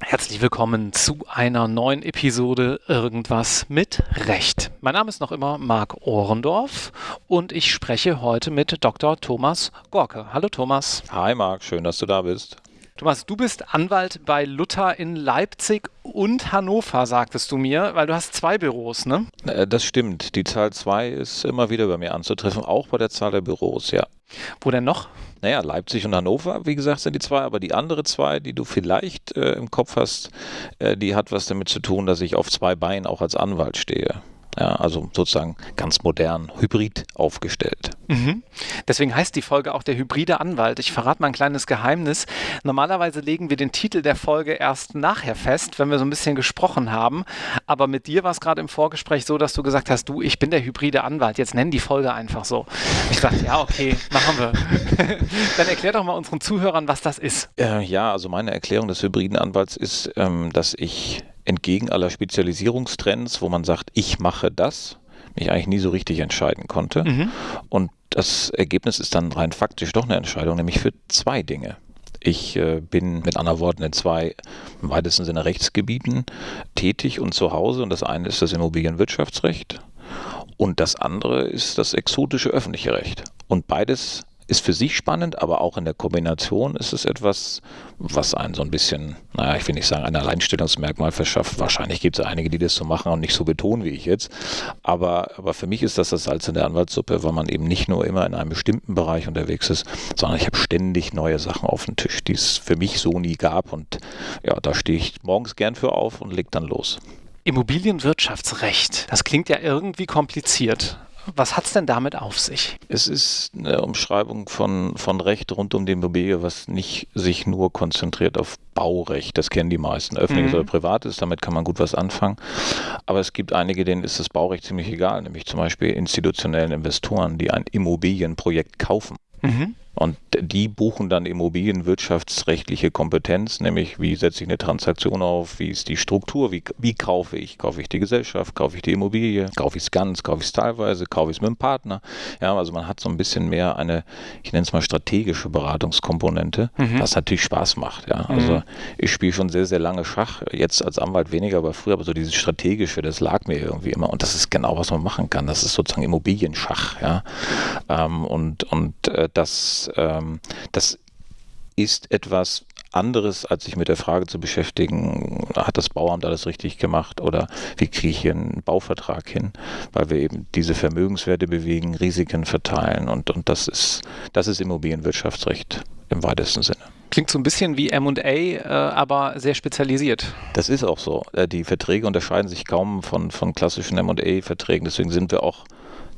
Herzlich willkommen zu einer neuen Episode Irgendwas mit Recht. Mein Name ist noch immer Marc Ohrendorf und ich spreche heute mit Dr. Thomas Gorke. Hallo Thomas. Hi Marc, schön, dass du da bist. Thomas, du bist Anwalt bei Luther in Leipzig und Hannover, sagtest du mir, weil du hast zwei Büros, ne? Äh, das stimmt. Die Zahl zwei ist immer wieder bei mir anzutreffen, auch bei der Zahl der Büros, ja. Wo denn noch? Naja, Leipzig und Hannover, wie gesagt, sind die zwei, aber die andere zwei, die du vielleicht äh, im Kopf hast, äh, die hat was damit zu tun, dass ich auf zwei Beinen auch als Anwalt stehe. Ja, also sozusagen ganz modern, hybrid aufgestellt. Mhm. Deswegen heißt die Folge auch der hybride Anwalt. Ich verrate mal ein kleines Geheimnis. Normalerweise legen wir den Titel der Folge erst nachher fest, wenn wir so ein bisschen gesprochen haben. Aber mit dir war es gerade im Vorgespräch so, dass du gesagt hast, du, ich bin der hybride Anwalt. Jetzt nennen die Folge einfach so. Ich dachte, ja, okay, machen wir. Dann erklär doch mal unseren Zuhörern, was das ist. Äh, ja, also meine Erklärung des hybriden Anwalts ist, ähm, dass ich entgegen aller Spezialisierungstrends, wo man sagt, ich mache das, mich eigentlich nie so richtig entscheiden konnte. Mhm. Und das Ergebnis ist dann rein faktisch doch eine Entscheidung, nämlich für zwei Dinge. Ich äh, bin mit anderen Worten in zwei im weitesten Sinne Rechtsgebieten tätig und zu Hause. Und das eine ist das Immobilienwirtschaftsrecht und das andere ist das exotische öffentliche Recht. Und beides ist für sich spannend, aber auch in der Kombination ist es etwas, was einen so ein bisschen, naja, ich will nicht sagen, ein Alleinstellungsmerkmal verschafft. Wahrscheinlich gibt es einige, die das so machen und nicht so betonen wie ich jetzt. Aber, aber für mich ist das das Salz in der Anwaltssuppe, weil man eben nicht nur immer in einem bestimmten Bereich unterwegs ist, sondern ich habe ständig neue Sachen auf dem Tisch, die es für mich so nie gab. Und ja, da stehe ich morgens gern für auf und leg dann los. Immobilienwirtschaftsrecht, das klingt ja irgendwie kompliziert. Was hat es denn damit auf sich? Es ist eine Umschreibung von, von Recht rund um die Immobilie, was nicht sich nur konzentriert auf Baurecht. Das kennen die meisten. Öffentliches mhm. oder privates, damit kann man gut was anfangen. Aber es gibt einige, denen ist das Baurecht ziemlich egal, nämlich zum Beispiel institutionellen Investoren, die ein Immobilienprojekt kaufen. Mhm. Und die buchen dann immobilienwirtschaftsrechtliche Kompetenz, nämlich wie setze ich eine Transaktion auf, wie ist die Struktur, wie, wie kaufe ich, kaufe ich die Gesellschaft, kaufe ich die Immobilie, kaufe ich es ganz, kaufe ich es teilweise, kaufe ich es mit dem Partner. Ja, also man hat so ein bisschen mehr eine, ich nenne es mal strategische Beratungskomponente, mhm. was natürlich Spaß macht. Ja, also mhm. ich spiele schon sehr, sehr lange Schach, jetzt als Anwalt weniger, aber früher, aber so dieses strategische, das lag mir irgendwie immer und das ist genau, was man machen kann. Das ist sozusagen Immobilienschach. Ja, ähm, und und äh, das ähm, das ist etwas anderes, als sich mit der Frage zu beschäftigen, hat das Bauamt alles richtig gemacht oder wie kriege ich hier einen Bauvertrag hin, weil wir eben diese Vermögenswerte bewegen, Risiken verteilen und, und das ist, das ist Immobilienwirtschaftsrecht im weitesten Sinne. Klingt so ein bisschen wie MA, äh, aber sehr spezialisiert. Das ist auch so. Äh, die Verträge unterscheiden sich kaum von, von klassischen MA-Verträgen. Deswegen sind wir auch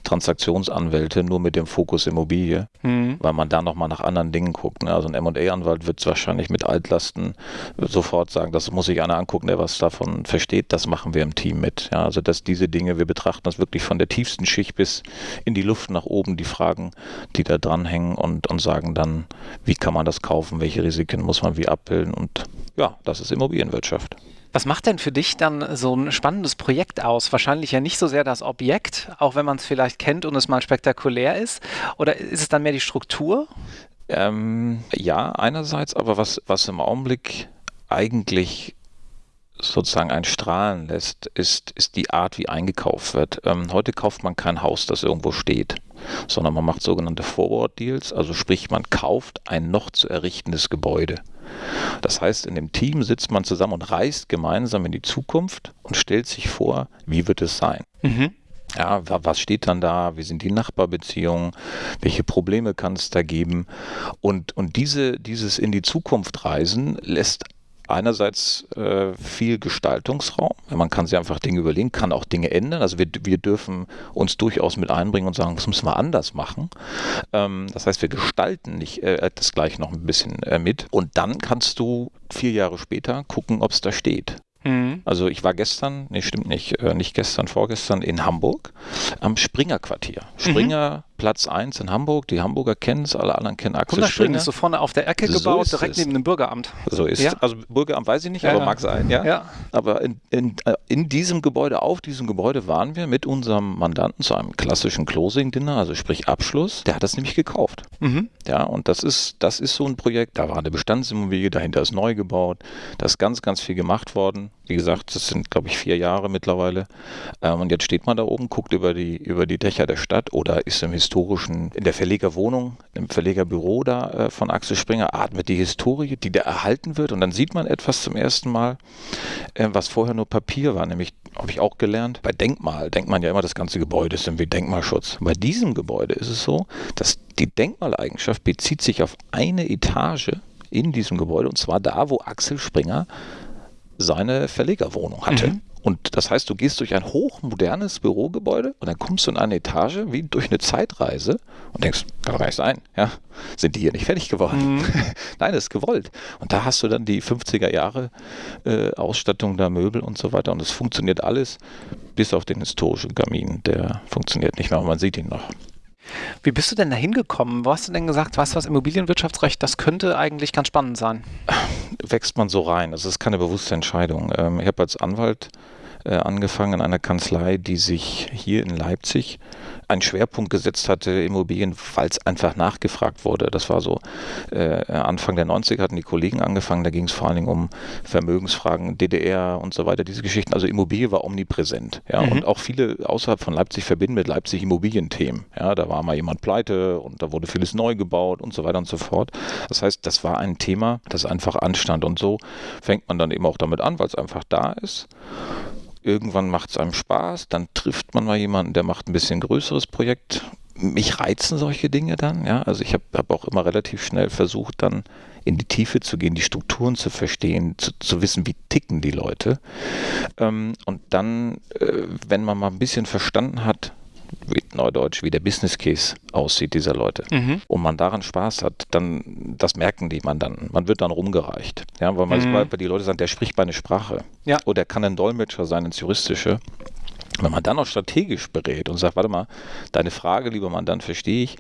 Transaktionsanwälte nur mit dem Fokus Immobilie, mhm. weil man da nochmal nach anderen Dingen guckt. Ne? Also ein M&A-Anwalt wird wahrscheinlich mit Altlasten sofort sagen, das muss sich einer angucken, der was davon versteht, das machen wir im Team mit. Ja? Also dass diese Dinge, wir betrachten das wirklich von der tiefsten Schicht bis in die Luft nach oben, die Fragen, die da dranhängen und, und sagen dann, wie kann man das kaufen, welche Risiken muss man wie abbilden und ja, das ist Immobilienwirtschaft. Was macht denn für dich dann so ein spannendes Projekt aus? Wahrscheinlich ja nicht so sehr das Objekt, auch wenn man es vielleicht kennt und es mal spektakulär ist. Oder ist es dann mehr die Struktur? Ähm, ja, einerseits, aber was, was im Augenblick eigentlich sozusagen ein Strahlen lässt, ist, ist die Art, wie eingekauft wird. Ähm, heute kauft man kein Haus, das irgendwo steht, sondern man macht sogenannte Forward Deals, also sprich, man kauft ein noch zu errichtendes Gebäude. Das heißt, in dem Team sitzt man zusammen und reist gemeinsam in die Zukunft und stellt sich vor, wie wird es sein. Mhm. Ja, was steht dann da? Wie sind die Nachbarbeziehungen? Welche Probleme kann es da geben? Und, und diese, dieses in die Zukunft reisen lässt einerseits äh, viel Gestaltungsraum. Man kann sich einfach Dinge überlegen, kann auch Dinge ändern. Also wir, wir dürfen uns durchaus mit einbringen und sagen, das müssen wir anders machen. Ähm, das heißt, wir gestalten nicht äh, das gleich noch ein bisschen äh, mit. Und dann kannst du vier Jahre später gucken, ob es da steht. Mhm. Also ich war gestern, nee, stimmt nicht, äh, nicht gestern, vorgestern in Hamburg am Springer Quartier. Springer mhm Platz 1 in Hamburg. Die Hamburger kennen es, alle anderen kennen Axel Wunderschön, Springer. ist so vorne auf der Ecke So gebaut, direkt es. neben dem Bürgeramt. So ist Ja. Also Bürgeramt weiß ich nicht, Ja, aber ja. mag sein, ja. Ja. Aber in, in, äh, in diesem Gebäude, auf diesem Gebäude waren wir mit unserem Mandanten zu einem klassischen Closing-Dinner, also sprich Abschluss. Der hat das nämlich gekauft. Mhm. Ja, und das ist, das ist so ein Projekt, da war eine Bestandsimmobilie, dahinter ist neu gebaut, da ist ganz, ganz viel gemacht worden. Wie gesagt, das sind, glaube ich, vier Jahre mittlerweile. Ähm, und jetzt steht man da oben, guckt über die, über die Dächer der Stadt oder ist im historischen, in der Verlegerwohnung, im Verlegerbüro da äh, von Axel Springer, atmet die Historie, die da erhalten wird. Und dann sieht man etwas zum ersten Mal, äh, was vorher nur Papier war, nämlich habe ich auch gelernt, bei Denkmal denkt man ja immer, das ganze Gebäude ist irgendwie Denkmalschutz. Bei diesem Gebäude ist es so, dass die Denkmaleigenschaft bezieht sich auf eine Etage in diesem Gebäude und zwar da, wo Axel Springer seine Verlegerwohnung hatte. Mhm. Und das heißt, du gehst durch ein hochmodernes Bürogebäude und dann kommst du in eine Etage wie durch eine Zeitreise und denkst, kann doch gar nicht sein, ja? Sind die hier nicht fertig geworden? Mhm. Nein, das ist gewollt. Und da hast du dann die 50er Jahre äh, Ausstattung der Möbel und so weiter und es funktioniert alles, bis auf den historischen Kamin. Der funktioniert nicht mehr, aber man sieht ihn noch. Wie bist du denn da hingekommen? Wo hast du denn gesagt, weißt du was, Immobilienwirtschaftsrecht, das könnte eigentlich ganz spannend sein? wächst man so rein. Also es ist keine bewusste Entscheidung. Ähm, ich habe als Anwalt angefangen in einer Kanzlei, die sich hier in Leipzig einen Schwerpunkt gesetzt hatte, Immobilien, weil es einfach nachgefragt wurde. Das war so äh, Anfang der 90er hatten die Kollegen angefangen, da ging es vor allen Dingen um Vermögensfragen, DDR und so weiter, diese Geschichten. Also Immobilie war omnipräsent. Ja, Mhm. und auch viele außerhalb von Leipzig verbinden mit Leipzig Immobilienthemen. Ja, da war mal jemand pleite und da wurde vieles neu gebaut und so weiter und so fort. Das heißt, das war ein Thema, das einfach anstand. Und so fängt man dann eben auch damit an, weil es einfach da ist. Irgendwann macht es einem Spaß, dann trifft man mal jemanden, der macht ein bisschen größeres Projekt. Mich reizen solche Dinge dann, ja. Also ich habe hab auch immer relativ schnell versucht, dann in die Tiefe zu gehen, die Strukturen zu verstehen, zu, zu wissen, wie ticken die Leute. Ähm, und dann, äh, wenn man mal ein bisschen verstanden hat, Neudeutsch, wie der Business Case aussieht dieser Leute Mhm. und man daran Spaß hat, dann, das merken die Mandanten. Man wird dann rumgereicht. Ja, weil, man, Mhm. weil die Leute sagen, der spricht meine Sprache. Ja. Oder kann ein Dolmetscher sein ins Juristische. Wenn man dann auch strategisch berät und sagt, warte mal, deine Frage, lieber Mandant, verstehe ich,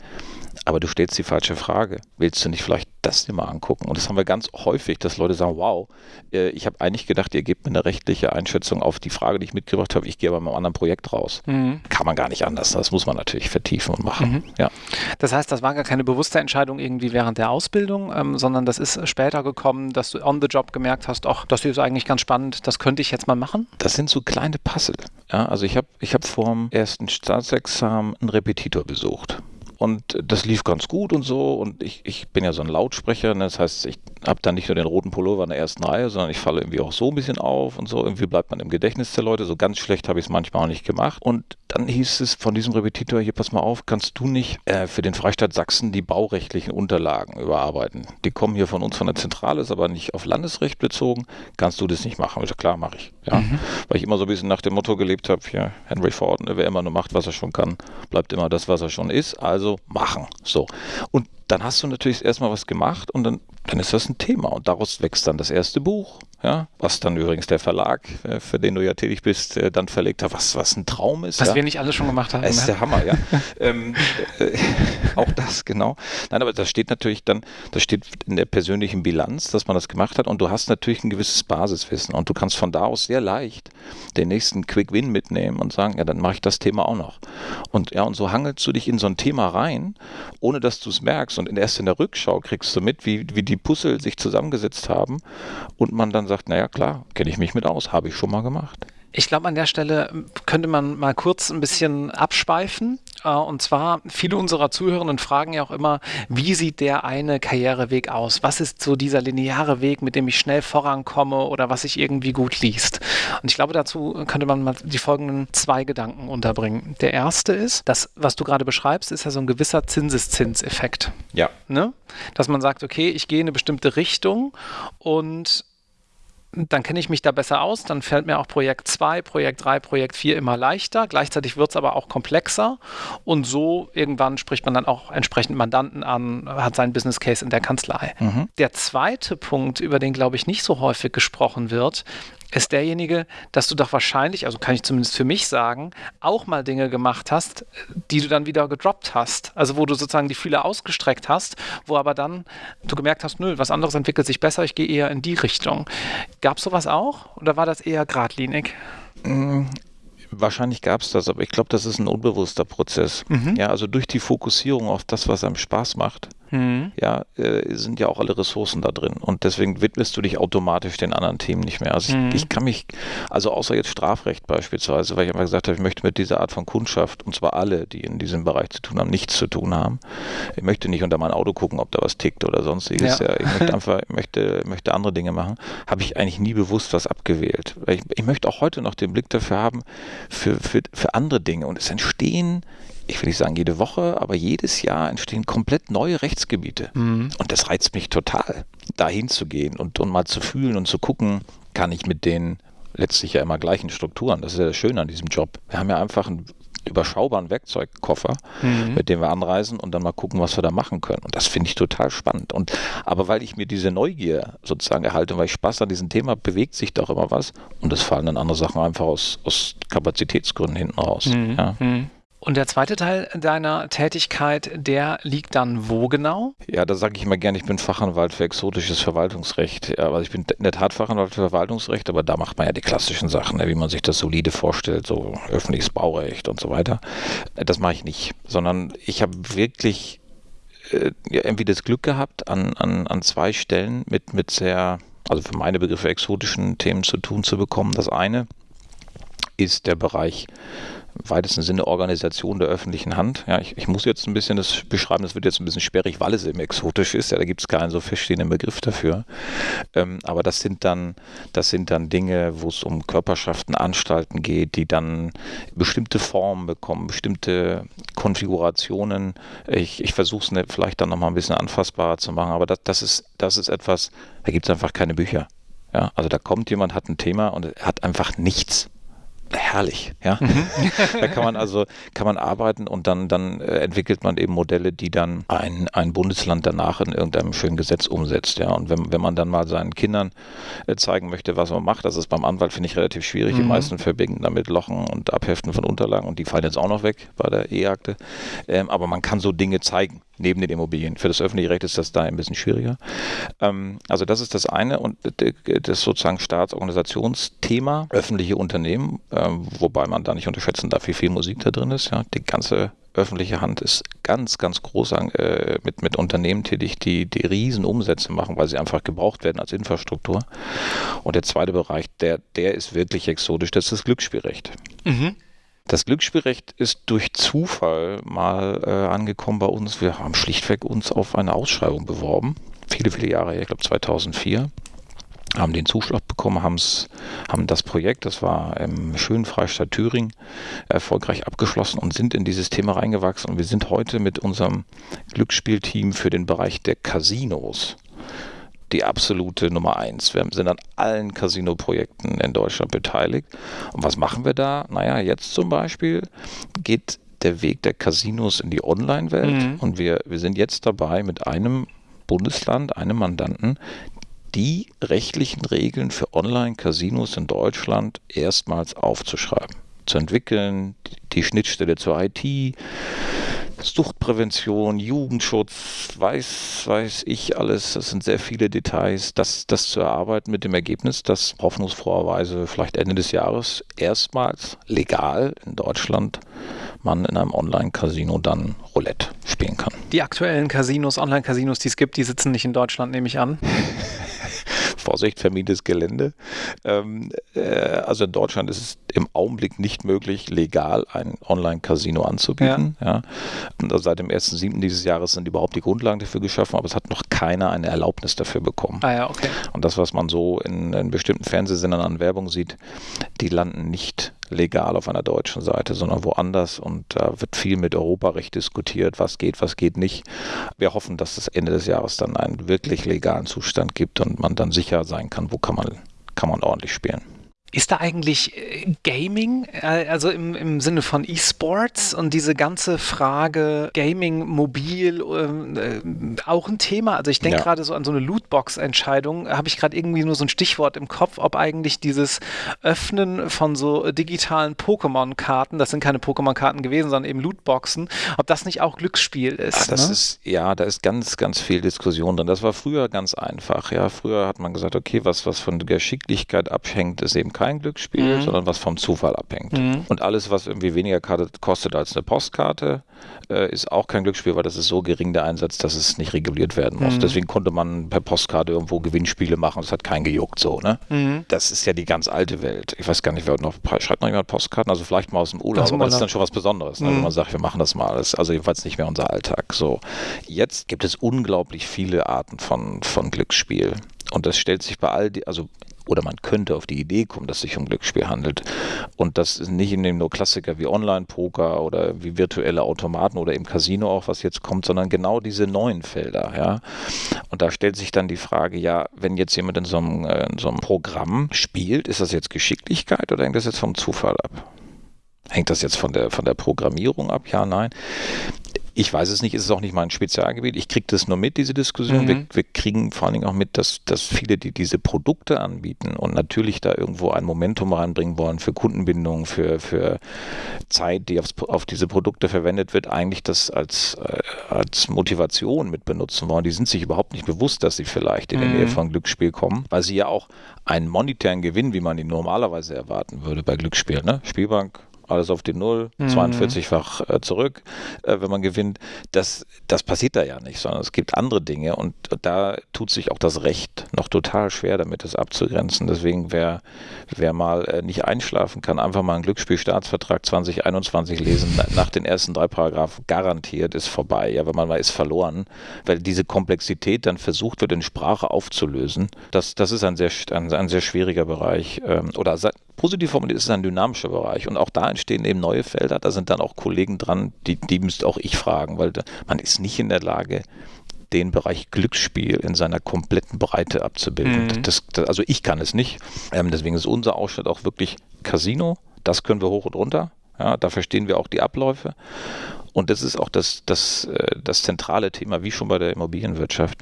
aber du stellst die falsche Frage. Willst du nicht vielleicht das dir mal angucken? Und das haben wir ganz häufig, dass Leute sagen, wow, äh, ich habe eigentlich gedacht, ihr gebt mir eine rechtliche Einschätzung auf die Frage, die ich mitgebracht habe, ich gehe aber mit einem anderen Projekt raus. Mhm. Kann man gar nicht anders. Das muss man natürlich vertiefen und machen. Mhm. Ja. Das heißt, das war gar keine bewusste Entscheidung irgendwie während der Ausbildung, ähm, sondern das ist später gekommen, dass du on the job gemerkt hast, ach, das ist eigentlich ganz spannend, das könnte ich jetzt mal machen. Das sind so kleine Puzzle. Ja, also ich habe ich hab vor dem ersten Staatsexamen einen Repetitor besucht. Und das lief ganz gut und so. Und ich, ich bin ja so ein Lautsprecher. Ne? Das heißt, ich habe dann nicht nur den roten Pullover in der ersten Reihe, sondern ich falle irgendwie auch so ein bisschen auf und so. Irgendwie bleibt man im Gedächtnis der Leute. So ganz schlecht habe ich es manchmal auch nicht gemacht. Und dann hieß es von diesem Repetitor, hier pass mal auf, kannst du nicht äh, für den Freistaat Sachsen die baurechtlichen Unterlagen überarbeiten? Die kommen hier von uns von der Zentrale, ist aber nicht auf Landesrecht bezogen. Kannst du das nicht machen? Ich sag, klar, mache ich. Ja. Weil ich immer so ein bisschen nach dem Motto gelebt habe, hier Henry Ford, ne, wer immer nur macht, was er schon kann, bleibt immer das, was er schon ist. Also machen. So. Und dann hast du natürlich erstmal was gemacht und dann, dann ist das ein Thema. Und daraus wächst dann das erste Buch. Ja, was dann übrigens der Verlag, äh, für den du ja tätig bist, äh, dann verlegt hat, was, was ein Traum ist. Was ja. wir nicht alle schon gemacht haben. Das ist ne? der Hammer, ja. ähm, äh, auch das, genau. Nein, aber das steht natürlich dann, das steht in der persönlichen Bilanz, dass man das gemacht hat und du hast natürlich ein gewisses Basiswissen und du kannst von da aus sehr leicht den nächsten Quick Win mitnehmen und sagen, ja, dann mache ich das Thema auch noch. Und ja, und so hangelst du dich in so ein Thema rein, ohne dass du es merkst und erst in der Rückschau kriegst du mit, wie, wie die Puzzle sich zusammengesetzt haben und man dann sagt, naja, klar, kenne ich mich mit aus, habe ich schon mal gemacht. Ich glaube, an der Stelle könnte man mal kurz ein bisschen abschweifen. Äh, Und zwar, viele unserer Zuhörenden fragen ja auch immer, wie sieht der eine Karriereweg aus? Was ist so dieser lineare Weg, mit dem ich schnell vorankomme oder was sich irgendwie gut liest? Und ich glaube, dazu könnte man mal die folgenden zwei Gedanken unterbringen. Der erste ist, das, was du gerade beschreibst, ist ja so ein gewisser Zinseszinseffekt. Ja. Ne? Dass man sagt, okay, ich gehe in eine bestimmte Richtung und dann kenne ich mich da besser aus, dann fällt mir auch Projekt 2, Projekt 3, Projekt 4 immer leichter. Gleichzeitig wird es aber auch komplexer und so irgendwann spricht man dann auch entsprechend Mandanten an, hat seinen Business Case in der Kanzlei. Mhm. Der zweite Punkt, über den glaube ich nicht so häufig gesprochen wird, ist derjenige, dass du doch wahrscheinlich, also kann ich zumindest für mich sagen, auch mal Dinge gemacht hast, die du dann wieder gedroppt hast. Also wo du sozusagen die Fühler ausgestreckt hast, wo aber dann du gemerkt hast, nö, was anderes entwickelt sich besser, ich gehe eher in die Richtung. Gab es sowas auch oder war das eher geradlinig? Mm, Wahrscheinlich gab es das, aber ich glaube, das ist ein unbewusster Prozess. Mhm. Ja, also durch die Fokussierung auf das, was einem Spaß macht, mhm. ja, äh, sind ja auch alle Ressourcen da drin. Und deswegen widmest du dich automatisch den anderen Themen nicht mehr. Also mhm. ich, ich, kann mich, also außer jetzt Strafrecht beispielsweise, weil ich einfach gesagt habe, ich möchte mit dieser Art von Kundschaft, und zwar alle, die in diesem Bereich zu tun haben, nichts zu tun haben. Ich möchte nicht unter mein Auto gucken, ob da was tickt oder sonstiges. Ja. Ja, ich möchte einfach, ich möchte, möchte andere Dinge machen. Habe ich eigentlich nie bewusst was abgewählt. Weil ich, ich möchte auch heute noch den Blick dafür haben, für, für, für andere Dinge. Und es entstehen ich will nicht sagen jede Woche, aber jedes Jahr entstehen komplett neue Rechtsgebiete. Mhm. Und das reizt mich total, dahin zu gehen und, und mal zu fühlen und zu gucken, kann ich mit den letztlich ja immer gleichen Strukturen. Das ist ja das Schöne an diesem Job. Wir haben ja einfach einen überschaubaren Werkzeugkoffer, mhm. mit dem wir anreisen und dann mal gucken, was wir da machen können. Und das finde ich total spannend. Und aber weil ich mir diese Neugier sozusagen erhalte, weil ich Spaß an diesem Thema, bewegt sich doch immer was und es fallen dann andere Sachen einfach aus, aus Kapazitätsgründen hinten raus. Mhm. Ja. Mhm. Und der zweite Teil deiner Tätigkeit, der liegt dann wo genau? Ja, da sage ich immer gerne, ich bin Fachanwalt für exotisches Verwaltungsrecht. Ja, also ich bin in der Tat Fachanwalt für Verwaltungsrecht, aber da macht man ja die klassischen Sachen, ne, wie man sich das solide vorstellt, so öffentliches Baurecht und so weiter. Das mache ich nicht, sondern ich habe wirklich äh, irgendwie das Glück gehabt, an, an, an zwei Stellen mit, mit sehr, also für meine Begriffe exotischen Themen zu tun zu bekommen. Das eine ist der Bereich weitesten Sinne Organisation der öffentlichen Hand. Ja, ich, ich, muss jetzt ein bisschen das beschreiben, das wird jetzt ein bisschen sperrig, weil es eben exotisch ist. Ja, da gibt es keinen so feststehenden Begriff dafür. Ähm, aber das sind dann, das sind dann Dinge, wo es um Körperschaften, Anstalten geht, die dann bestimmte Formen bekommen, bestimmte Konfigurationen. Ich, ich versuche es ne, vielleicht dann nochmal ein bisschen anfassbarer zu machen, aber das, das, ist, das ist etwas, da gibt es einfach keine Bücher. Ja, also da kommt jemand, hat ein Thema und hat einfach nichts herrlich. Ja? Mhm. da kann man also kann man arbeiten und dann, dann äh, entwickelt man eben Modelle, die dann ein, ein Bundesland danach in irgendeinem schönen Gesetz umsetzt. Ja? Und wenn, wenn man dann mal seinen Kindern äh, zeigen möchte, was man macht, das ist beim Anwalt, finde ich, relativ schwierig. Mhm. Die meisten verbinden damit Lochen und Abheften von Unterlagen und die fallen jetzt auch noch weg bei der E-Akte. Ähm, aber man kann so Dinge zeigen neben den Immobilien. Für das öffentliche Recht ist das da ein bisschen schwieriger. Ähm, also das ist das eine und das sozusagen Staatsorganisationsthema, öffentliche Unternehmen, äh, wobei man da nicht unterschätzen darf, wie viel Musik da drin ist. Ja. Die ganze öffentliche Hand ist ganz, ganz groß äh, mit, mit Unternehmen tätig, die, die riesen Umsätze machen, weil sie einfach gebraucht werden als Infrastruktur. Und der zweite Bereich, der, der ist wirklich exotisch, das ist das Glücksspielrecht. Mhm. Das Glücksspielrecht ist durch Zufall mal äh, angekommen bei uns. Wir haben schlichtweg uns auf eine Ausschreibung beworben. Viele, viele Jahre her, ich glaube 2004 haben den Zuschlag bekommen, haben's, haben das Projekt, das war im schönen Freistaat Thüringen, erfolgreich abgeschlossen und sind in dieses Thema reingewachsen. Und wir sind heute mit unserem Glücksspielteam für den Bereich der Casinos die absolute Nummer eins. Wir sind an allen Casino-Projekten in Deutschland beteiligt. Und was machen wir da? Naja, jetzt zum Beispiel geht der Weg der Casinos in die Online-Welt mhm. und wir, wir sind jetzt dabei mit einem Bundesland, einem Mandanten, die rechtlichen Regeln für Online-Casinos in Deutschland erstmals aufzuschreiben, zu entwickeln, die Schnittstelle zur IT, Suchtprävention, Jugendschutz, weiß, weiß ich alles. Das sind sehr viele Details. Das, das zu erarbeiten mit dem Ergebnis, dass hoffnungsfroherweise vielleicht Ende des Jahres erstmals legal in Deutschland man in einem Online-Casino dann Roulette spielen kann. Die aktuellen Casinos, Online-Casinos, die es gibt, die sitzen nicht in Deutschland, nehme ich an. Vorsicht, vermietetes Gelände. Ähm, äh, also in Deutschland ist es im Augenblick nicht möglich, legal ein Online-Casino anzubieten. Ja. ja. Also seit dem 1.7. dieses Jahres sind überhaupt die Grundlagen dafür geschaffen, aber es hat noch keiner eine Erlaubnis dafür bekommen. Ah ja, okay. Und das, was man so in, in bestimmten Fernsehsendern an Werbung sieht, die landen nicht legal auf einer deutschen Seite, sondern woanders. Und da wird viel mit Europarecht diskutiert, was geht, was geht nicht. Wir hoffen, dass es Ende des Jahres dann einen wirklich legalen Zustand gibt und man dann sicher sein kann, wo kann man, kann man ordentlich spielen. Ist da eigentlich äh, Gaming, äh, also im, im Sinne von E-Sports und diese ganze Frage Gaming, mobil, äh, auch ein Thema? Also ich denke ja. gerade so an so eine Lootbox-Entscheidung, habe ich gerade irgendwie nur so ein Stichwort im Kopf, ob eigentlich dieses Öffnen von so digitalen Pokémon-Karten, das sind keine Pokémon-Karten gewesen, sondern eben Lootboxen, ob das nicht auch Glücksspiel ist. Ach, das ne? ist, ja, da ist ganz, ganz viel Diskussion drin. Das war früher ganz einfach. Ja, früher hat man gesagt, okay, was, was von Geschicklichkeit abhängt, ist eben kein Glücksspiel, mhm. sondern was vom Zufall abhängt. Mhm. Und alles, was irgendwie weniger kostet als eine Postkarte, äh, ist auch kein Glücksspiel, weil das ist so gering der Einsatz, dass es nicht reguliert werden muss. Mhm. Deswegen konnte man per Postkarte irgendwo Gewinnspiele machen. Das hat keinen gejuckt so. Ne? Mhm. Das ist ja die ganz alte Welt. Ich weiß gar nicht, wer noch schreibt noch jemand Postkarten. Also vielleicht mal aus dem Urlaub, aber das ist dann schon was Besonderes, ne? wenn mhm. man sagt, wir machen das mal. Das ist also jedenfalls nicht mehr unser Alltag. So jetzt gibt es unglaublich viele Arten von von Glücksspiel. Und das stellt sich bei all die, also oder man könnte auf die Idee kommen, dass es sich um Glücksspiel handelt. Und das ist nicht in dem nur Klassiker wie Online-Poker oder wie virtuelle Automaten oder im Casino auch, was jetzt kommt, sondern genau diese neuen Felder. Ja. Und da stellt sich dann die Frage, ja, wenn jetzt jemand in so einem, äh, in so einem Programm spielt, ist das jetzt Geschicklichkeit oder hängt das jetzt vom Zufall ab? Hängt das jetzt von der, von der Programmierung ab? Ja, nein. Ich weiß es nicht, ist es auch nicht mein Spezialgebiet. Ich kriege das nur mit, diese Diskussion. Mhm. Wir, wir, kriegen vor allen Dingen auch mit, dass, dass viele, die diese Produkte anbieten und natürlich da irgendwo ein Momentum reinbringen wollen für Kundenbindung, für, für Zeit, die aufs, auf diese Produkte verwendet wird, eigentlich das als, äh, als Motivation mit benutzen wollen. Die sind sich überhaupt nicht bewusst, dass sie vielleicht in mhm. die Nähe von Glücksspiel kommen, weil sie ja auch einen monetären Gewinn, wie man ihn normalerweise erwarten würde bei Glücksspiel, ne? Spielbank, alles auf die Null, mhm. 42-fach äh, zurück, äh, wenn man gewinnt. Das, das passiert da ja nicht, sondern es gibt andere Dinge und da tut sich auch das Recht noch total schwer damit, das abzugrenzen. Deswegen, wer, wer mal äh, nicht einschlafen kann, einfach mal einen Glücksspielstaatsvertrag 2021 lesen, nach den ersten drei Paragraphen garantiert ist vorbei. Ja, wenn man mal ist verloren, weil diese Komplexität dann versucht wird, in Sprache aufzulösen. Das, das ist ein sehr, ein, ein sehr schwieriger Bereich. Ähm, oder positiv formuliert ist es ein dynamischer Bereich und auch da entstehen eben neue Felder. Da sind dann auch Kollegen dran, die, die müsste auch ich fragen, weil man ist nicht in der Lage, den Bereich Glücksspiel in seiner kompletten Breite abzubilden. Mhm. Das, das, also ich kann es nicht. Ähm, deswegen ist unser Ausschnitt auch wirklich Casino. Das können wir hoch und runter. Ja, da verstehen wir auch die Abläufe. Und das ist auch das, das, äh, das zentrale Thema, wie schon bei der Immobilienwirtschaft.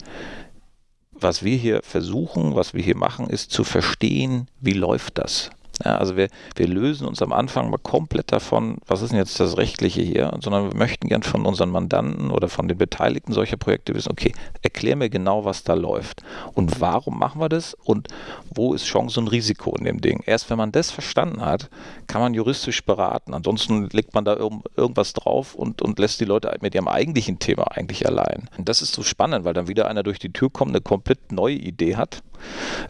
Was wir hier versuchen, was wir hier machen, ist zu verstehen, wie läuft das? Ja, also wir, wir lösen uns am Anfang mal komplett davon, was ist denn jetzt das Rechtliche hier, sondern wir möchten gern von unseren Mandanten oder von den Beteiligten solcher Projekte wissen, okay, erklär mir genau, was da läuft und warum machen wir das und wo ist Chance und Risiko in dem Ding. Erst wenn man das verstanden hat, kann man juristisch beraten. Ansonsten legt man da irg irgendwas drauf und, und lässt die Leute mit ihrem eigentlichen Thema eigentlich allein. Und das ist so spannend, weil dann wieder einer durch die Tür kommt, eine komplett neue Idee hat,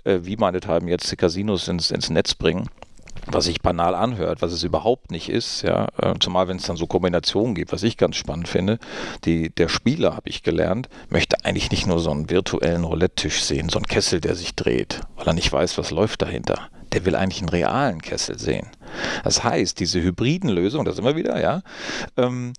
äh, wie meinethalben jetzt die Casinos ins, ins Netz bringen was sich banal anhört, was es überhaupt nicht ist, ja, äh, zumal wenn es dann so Kombinationen gibt, was ich ganz spannend finde, die, der Spieler, habe ich gelernt, möchte eigentlich nicht nur so einen virtuellen Roulette-Tisch sehen, so einen Kessel, der sich dreht, weil er nicht weiß, was läuft dahinter der will eigentlich einen realen Kessel sehen. Das heißt, diese hybriden Lösungen, das immer wieder, ja, ähm,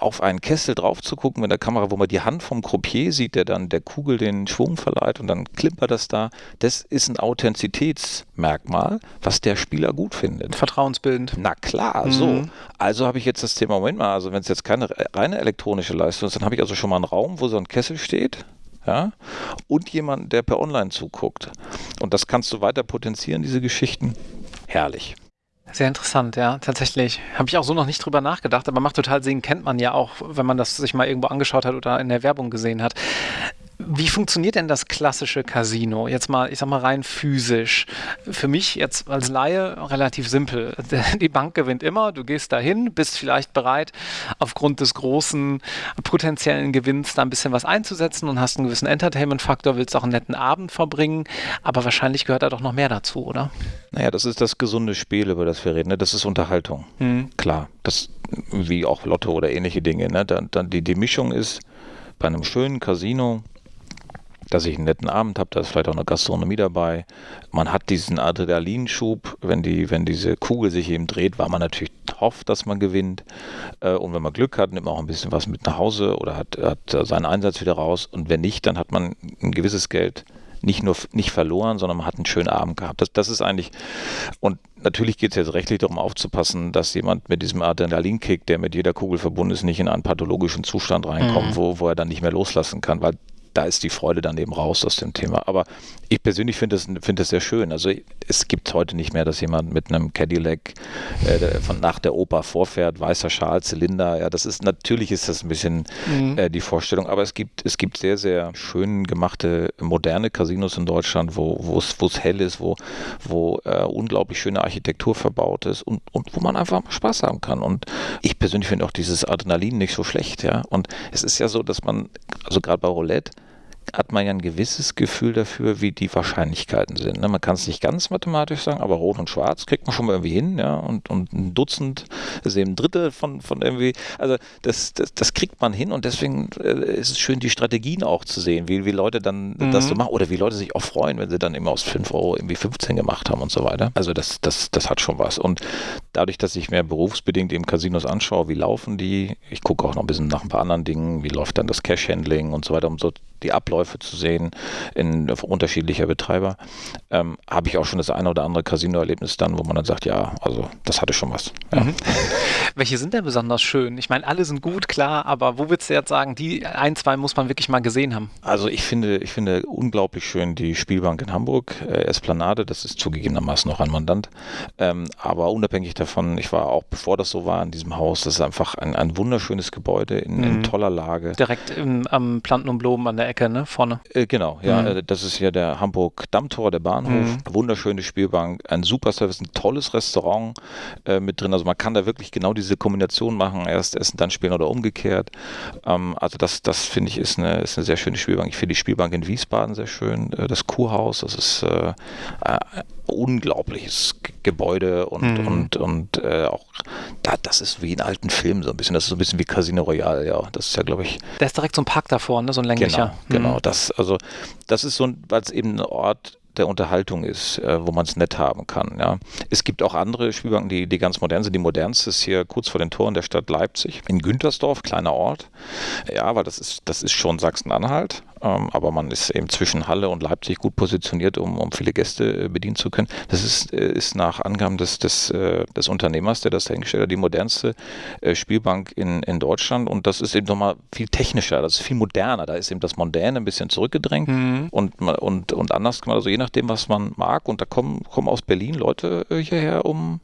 auf einen Kessel drauf zu gucken mit der Kamera, wo man die Hand vom Croupier sieht, der dann der Kugel den Schwung verleiht und dann klimpert das da, das ist ein Authentizitätsmerkmal, was der Spieler gut findet. Vertrauensbildend. Na klar, mhm. so. Also habe ich jetzt das Thema, Moment mal, also wenn es jetzt keine reine elektronische Leistung ist, dann habe ich also schon mal einen Raum, wo so ein Kessel steht, ja, und jemanden, der per Online zuguckt. Und das kannst du weiter potenzieren, diese Geschichten. Herrlich. Sehr interessant, ja, tatsächlich. Habe ich auch so noch nicht drüber nachgedacht, aber macht total Sinn, kennt man ja auch, wenn man das sich mal irgendwo angeschaut hat oder in der Werbung gesehen hat. Wie funktioniert denn das klassische Casino? Jetzt mal, ich sag mal rein physisch. Für mich jetzt als Laie relativ simpel. Die Bank gewinnt immer, du gehst dahin, bist vielleicht bereit, aufgrund des großen potenziellen Gewinns da ein bisschen was einzusetzen und hast einen gewissen Entertainment-Faktor, willst auch einen netten Abend verbringen, aber wahrscheinlich gehört da doch noch mehr dazu, oder? Naja, das ist das gesunde Spiel, über das wir reden. Ne? Das ist Unterhaltung. Mhm. Klar. Das, wie auch Lotto oder ähnliche Dinge. Ne? Dann, dann die, die Mischung ist bei einem schönen Casino dass ich einen netten Abend habe, da ist vielleicht auch eine Gastronomie dabei. Man hat diesen Adrenalinschub, wenn, die, wenn diese Kugel sich eben dreht, weil man natürlich hofft, dass man gewinnt. Äh, und wenn man Glück hat, nimmt man auch ein bisschen was mit nach Hause oder hat, hat seinen Einsatz wieder raus. Und wenn nicht, dann hat man ein gewisses Geld nicht nur nicht verloren, sondern man hat einen schönen Abend gehabt. Das, das ist eigentlich, und natürlich geht es jetzt rechtlich darum aufzupassen, dass jemand mit diesem Adrenalinkick, der mit jeder Kugel verbunden ist, nicht in einen pathologischen Zustand reinkommt, mhm. wo, wo er dann nicht mehr loslassen kann, weil da ist die Freude dann eben raus aus dem Thema. Aber ich persönlich finde es find sehr schön. Also es gibt heute nicht mehr, dass jemand mit einem Cadillac äh, von nach der Oper vorfährt, weißer Schal, Zylinder. Ja, das ist natürlich ist das ein bisschen mhm. äh, die Vorstellung, aber es gibt es gibt sehr sehr schön gemachte moderne Casinos in Deutschland, wo es hell ist, wo wo äh, unglaublich schöne Architektur verbaut ist und und wo man einfach Spaß haben kann. Und ich persönlich finde auch dieses Adrenalin nicht so schlecht. Ja, und es ist ja so, dass man also gerade bei Roulette hat man ja ein gewisses Gefühl dafür, wie die Wahrscheinlichkeiten sind. Ne? Man kann es nicht ganz mathematisch sagen, aber Rot und Schwarz kriegt man schon mal irgendwie hin, ja, und, und ein Dutzend ist eben ein Drittel von, von irgendwie, also das, das, das kriegt man hin und deswegen äh, ist es schön, die Strategien auch zu sehen, wie, wie Leute dann mhm. das so machen oder wie Leute sich auch freuen, wenn sie dann immer aus 5 Euro irgendwie 15 gemacht haben und so weiter. Also das, das, das hat schon was. Und dadurch, dass ich mehr berufsbedingt eben Casinos anschaue, wie laufen die, ich gucke auch noch ein bisschen nach ein paar anderen Dingen, wie läuft dann das Cash-Handling und so weiter, um so die Abläufe zu sehen in unterschiedlicher Betreiber, ähm, habe ich auch schon das eine oder andere Casino-Erlebnis dann, wo man dann sagt, ja, also das hatte schon was. Ja. Mhm. Welche sind denn besonders schön? Ich meine, alle sind gut, klar, aber wo würdest du jetzt sagen, die ein, zwei muss man wirklich mal gesehen haben? Also ich finde, ich finde unglaublich schön die Spielbank in Hamburg, äh, Esplanade, das ist zugegebenermaßen noch ein Mandant, ähm, aber unabhängig davon, ich war auch, bevor das so war, in diesem Haus, das ist einfach ein, ein wunderschönes Gebäude in, mhm. in toller Lage. Direkt im, am Planten und Blumen an der Ecke, ne, vorne. Äh, genau, ja, mhm. Äh, das ist ja der Hamburg Dammtor, der Bahnhof, mhm. wunderschöne Spielbank, ein super Service, ein tolles Restaurant äh, mit drin, also man kann da wirklich genau diese Kombination machen, erst essen, dann spielen oder umgekehrt. Ähm, also das, das finde ich ist eine, ist eine sehr schöne Spielbank. Ich finde die Spielbank in Wiesbaden sehr schön, äh, das Kurhaus, das ist äh, äh unglaubliches Gebäude und, mhm. und, und äh, auch da, das ist wie in alten Filmen so ein bisschen. Das ist so ein bisschen wie Casino Royale, ja. Das ist ja, glaube ich. Da ist direkt so ein Park davor, ne? So ein länglicher. Genau, genau. Mhm. Das, also, das ist so ein, weil es eben ein Ort der Unterhaltung ist, äh, wo man es nett haben kann. Ja. Es gibt auch andere Spielbanken, die, die ganz modern sind. Die modernste ist hier kurz vor den Toren der Stadt Leipzig, in Güntersdorf, kleiner Ort. Ja, weil das ist, das ist schon Sachsen-Anhalt. Ähm, aber man ist eben zwischen Halle und Leipzig gut positioniert, um, um viele Gäste äh, bedienen zu können. Das ist, äh, ist nach Angaben des, des, äh, des Unternehmers, der das dahingestellt hat, die modernste Spielbank in, in Deutschland und das ist eben nochmal viel technischer, das ist viel moderner. Da ist eben das Mondäne ein bisschen zurückgedrängt mhm. und, und, und anders gemacht, also je nachdem, was man mag. Und da kommen, kommen aus Berlin Leute hierher, um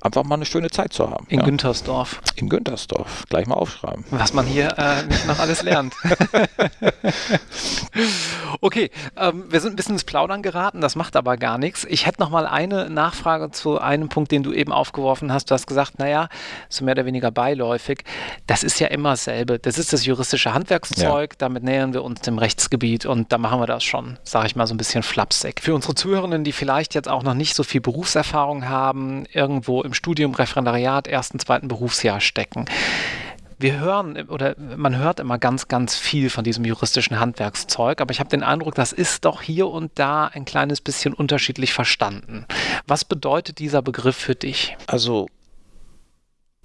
einfach mal eine schöne Zeit zu haben. In ja. Güntersdorf. In Güntersdorf. Gleich mal aufschreiben. Was man hier äh, nicht noch alles lernt. Okay, ähm, wir sind ein bisschen ins Plaudern geraten, das macht aber gar nichts. Ich hätte noch mal eine Nachfrage zu einem Punkt, den du eben aufgeworfen hast. Du hast gesagt, naja, so mehr oder weniger beiläufig. Das ist ja immer dasselbe. Das ist das juristische Handwerkszeug, ja. damit nähern wir uns dem Rechtsgebiet und da machen wir das schon, sage ich mal, so ein bisschen flapsig. Für unsere Zuhörenden, die vielleicht jetzt auch noch nicht so viel Berufserfahrung haben, irgendwo im Studium, Referendariat, ersten, zweiten Berufsjahr stecken wir hören oder man hört immer ganz, ganz viel von diesem juristischen Handwerkszeug, aber ich habe den Eindruck, das ist doch hier und da ein kleines bisschen unterschiedlich verstanden. Was bedeutet dieser Begriff für dich? Also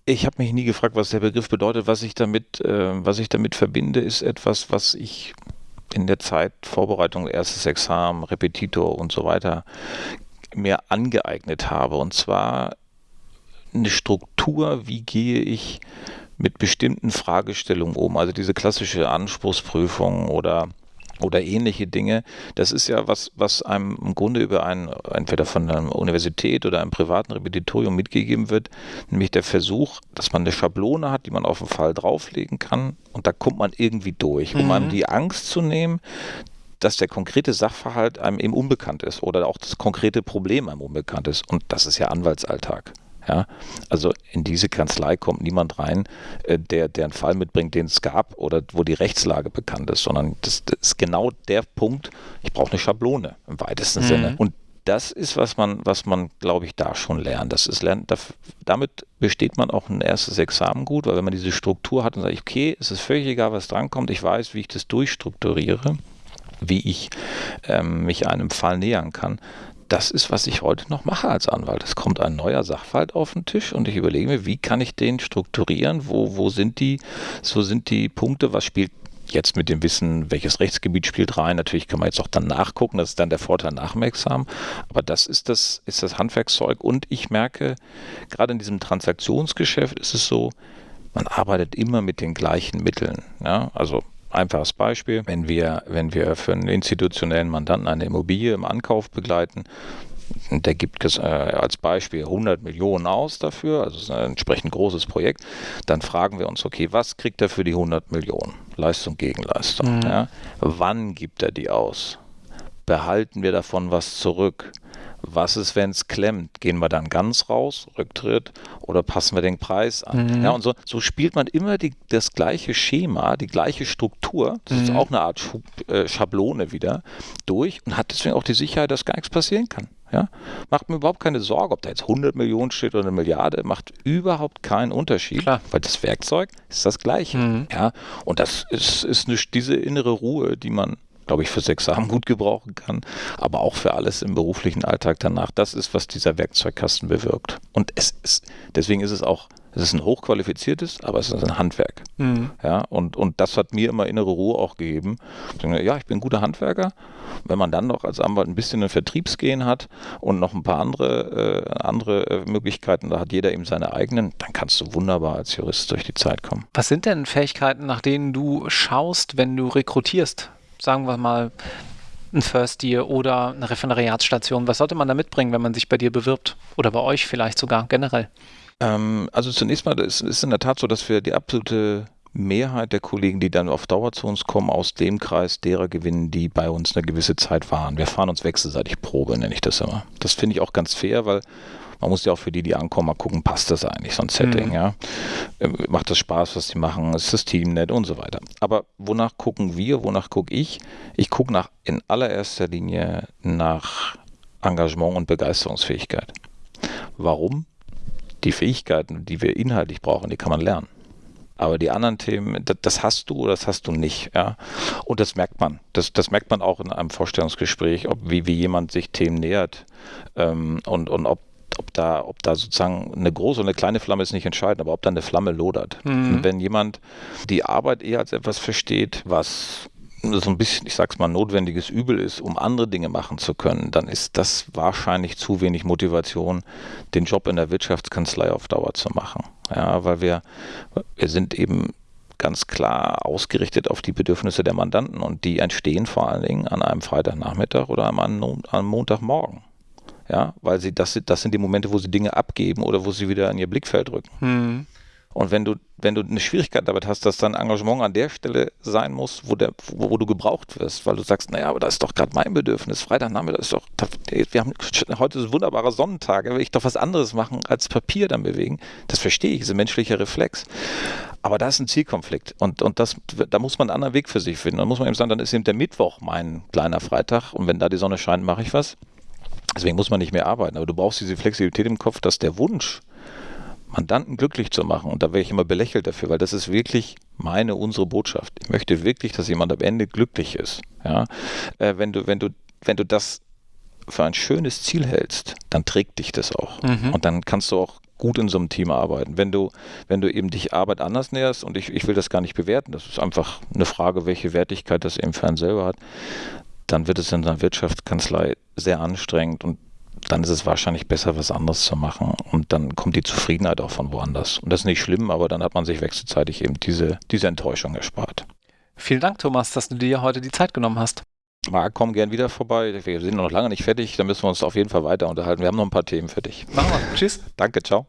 ich habe mich nie gefragt, was der Begriff bedeutet. Was ich damit, äh, was ich damit verbinde, ist etwas, was ich in der Zeit Vorbereitung, erstes Examen, Repetitor und so weiter mir angeeignet habe. Und zwar eine Struktur, wie gehe ich mit bestimmten Fragestellungen um. Also diese klassische Anspruchsprüfung oder oder ähnliche Dinge. Das ist ja was, was einem im Grunde über ein, entweder von einer Universität oder einem privaten Repetitorium mitgegeben wird, nämlich der Versuch, dass man eine Schablone hat, die man auf den Fall drauflegen kann und da kommt man irgendwie durch, um mhm. einem die Angst zu nehmen, dass der konkrete Sachverhalt einem eben unbekannt ist oder auch das konkrete Problem einem unbekannt ist. Und das ist ja Anwaltsalltag. Ja, also in diese Kanzlei kommt niemand rein, äh, der, der einen Fall mitbringt, den es gab oder wo die Rechtslage bekannt ist, sondern das, das ist genau der Punkt, ich brauche eine Schablone im weitesten mhm. Sinne. Und das ist, was man, was man, glaube ich, da schon lernt. Das ist lernt, damit besteht man auch ein erstes Examen gut, weil wenn man diese Struktur hat und sagt, okay, es ist völlig egal, was drankommt, ich weiß, wie ich das durchstrukturiere, wie ich ähm, mich einem Fall nähern kann, das ist, was ich heute noch mache als Anwalt. Es kommt ein neuer Sachverhalt auf den Tisch und ich überlege mir, wie kann ich den strukturieren? Wo, wo sind die, so sind die Punkte, was spielt Jetzt mit dem Wissen, welches Rechtsgebiet spielt rein, natürlich kann man jetzt auch dann nachgucken, das ist dann der Vorteil nach dem Examen. Aber das ist das, ist das Handwerkszeug. Und ich merke, gerade in diesem Transaktionsgeschäft ist es so, man arbeitet immer mit den gleichen Mitteln. Ja? Also einfaches Beispiel, wenn wir, wenn wir für einen institutionellen Mandanten eine Immobilie im Ankauf begleiten, der gibt äh, als Beispiel 100 Millionen aus dafür, also ist ein entsprechend großes Projekt, dann fragen wir uns, okay, was kriegt er für die 100 Millionen? Leistung gegen Leistung. Mhm. Ja? Wann gibt er die aus? Behalten wir davon was zurück? Was ist, wenn es klemmt? Gehen wir dann ganz raus, Rücktritt, oder passen wir den Preis an? Mhm. Ja, und so, so, spielt man immer die, das gleiche Schema, die gleiche Struktur, das mhm. ist auch eine Art Schub, äh, Schablone wieder, durch und hat deswegen auch die Sicherheit, dass gar nichts passieren kann. Ja? Macht mir überhaupt keine Sorge, ob da jetzt 100 Millionen steht oder eine Milliarde, macht überhaupt keinen Unterschied, Klar. weil das Werkzeug ist das gleiche. Mhm. Ja? Und das ist, ist eine, diese innere Ruhe, die man glaube ich, fürs Examen gut gebrauchen kann, aber auch für alles im beruflichen Alltag danach. Das ist, was dieser Werkzeugkasten bewirkt. Und es ist, deswegen ist es auch, es ist ein hochqualifiziertes, aber es ist ein Handwerk. Mhm. Ja, und, und das hat mir immer innere Ruhe auch gegeben. Ja, ich bin ein guter Handwerker. Wenn man dann noch als Anwalt ein bisschen ein Vertriebsgehen hat und noch ein paar andere, äh, andere äh, Möglichkeiten, da hat jeder eben seine eigenen, dann kannst du wunderbar als Jurist durch die Zeit kommen. Was sind denn Fähigkeiten, nach denen du schaust, wenn du rekrutierst? Sagen wir mal, ein First Year oder eine Referendariatsstation? Was sollte man da mitbringen, wenn man sich bei dir bewirbt? Oder bei euch vielleicht sogar generell? Ähm, also zunächst mal ist es in der Tat so, dass wir die absolute Mehrheit der Kollegen, die dann auf Dauer zu uns kommen, aus dem Kreis derer gewinnen, die bei uns eine gewisse Zeit waren. Wir fahren uns wechselseitig Probe, nenne ich das immer. Das finde ich auch ganz fair, weil man muss ja auch für die, die ankommen, mal gucken, passt das eigentlich, so ein Setting, mhm. ja. Äh, macht das Spaß, was die machen, ist das Team nett und so weiter. Aber wonach gucken wir, wonach gucke ich? Ich gucke nach in allererster Linie nach Engagement und Begeisterungsfähigkeit. Warum? Die Fähigkeiten, die wir inhaltlich brauchen, die kann man lernen. Aber die anderen Themen, das, das, hast du oder das hast du nicht. Ja? Und das merkt man. Das, das merkt man auch in einem Vorstellungsgespräch, ob wie, wie jemand sich Themen nähert ähm, und, und ob ob da, ob da sozusagen eine große und eine kleine Flamme ist nicht entscheidend, aber ob da eine Flamme lodert. Mhm. wenn jemand die Arbeit eher als etwas versteht, was so ein bisschen, ich sag's mal, notwendiges Übel ist, um andere Dinge machen zu können, dann ist das wahrscheinlich zu wenig Motivation, den Job in der Wirtschaftskanzlei auf Dauer zu machen. Ja, weil wir, wir sind eben ganz klar ausgerichtet auf die Bedürfnisse der Mandanten und die entstehen vor allen Dingen an einem Freitagnachmittag oder am, am Montagmorgen ja, weil sie das, das sind die Momente, wo sie Dinge abgeben oder wo sie wieder in ihr Blickfeld rücken. Hm. Und wenn du, wenn du eine Schwierigkeit damit hast, dass dein Engagement an der Stelle sein muss, wo, der, wo, wo du gebraucht wirst, weil du sagst, naja, aber das ist doch gerade mein Bedürfnis. Freitagnachmittag ist doch, wir haben heute ist ein wunderbarer Sonnentag, da will ich doch was anderes machen, als Papier dann bewegen. Das verstehe ich, ist ein menschlicher Reflex. Aber da ist ein Zielkonflikt und, und das, da muss man einen anderen Weg für sich finden. Dann muss man eben sagen, dann ist eben der Mittwoch mein kleiner Freitag und wenn da die Sonne scheint, mache ich was. Deswegen muss man nicht mehr arbeiten. Aber du brauchst diese Flexibilität im Kopf, dass der Wunsch, Mandanten glücklich zu machen, und da wäre ich immer belächelt dafür, weil das ist wirklich meine, unsere Botschaft. Ich möchte wirklich, dass jemand am Ende glücklich ist. Ja? Äh, wenn, du, wenn, du, wenn du das für ein schönes Ziel hältst, dann trägt dich das auch. Mhm. Und dann kannst du auch gut in so einem Team arbeiten. Wenn du, wenn du eben dich Arbeit anders näherst, und ich, ich will das gar nicht bewerten, das ist einfach eine Frage, welche Wertigkeit das eben für einen selber hat, dann wird es in einer Wirtschaftskanzlei sehr anstrengend und dann ist es wahrscheinlich besser, was anderes zu machen. Und dann kommt die Zufriedenheit auch von woanders. Und das ist nicht schlimm, aber dann hat man sich wechselseitig eben diese, diese Enttäuschung erspart. Vielen Dank, Thomas, dass du dir heute die Zeit genommen hast. Marc, komm gern wieder vorbei. Wir sind noch lange nicht fertig. Da müssen wir uns auf jeden Fall weiter unterhalten. Wir haben noch ein paar Themen für dich. Machen wir. Tschüss. Danke, ciao.